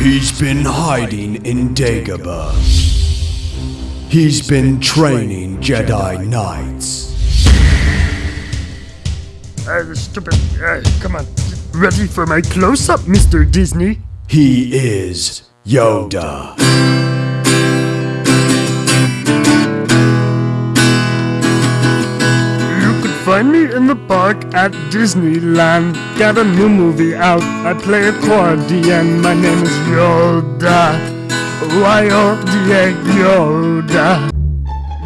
He's been hiding in Dagobah. He's been training Jedi Knights. Uh, stupid. Uh, come on. Ready for my close up, Mr. Disney? He is Yoda. Find me in the park at Disneyland. Got a new movie out. I play accordion. My name is Yoda. Y-O-D-A Yoda.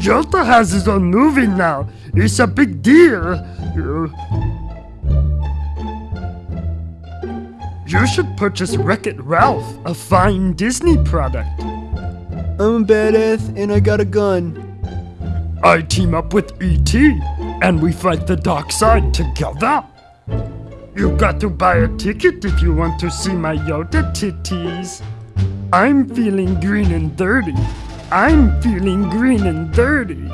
Yoda has his own movie now. It's a big deal. You- You should purchase Wreck-It Ralph, a fine Disney product. I'm a badass and I got a gun. I team up with E.T. and we fight the dark side together. You got to buy a ticket if you want to see my Yoda titties. I'm feeling green and dirty. I'm feeling green and dirty.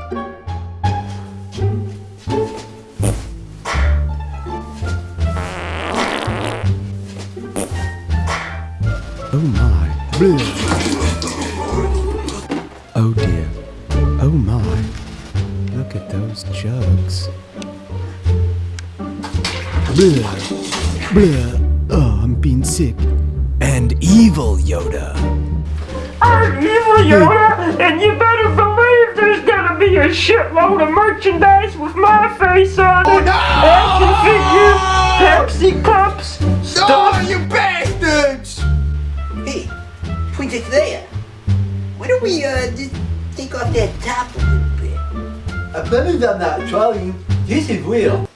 Oh my. Bleh. Oh dear. Oh my. Look at those jugs. Bleh. Bleh. Oh, I'm being sick. And evil Yoda. I'm evil Yoda, and you better believe there's gonna be a shitload of merchandise with my face on it. Action figures, Pepsi cups, stuff. you bastards! Hey, point it there. Why don't we uh just take off that top a little bit? I've never done that, Charlie. This is weird.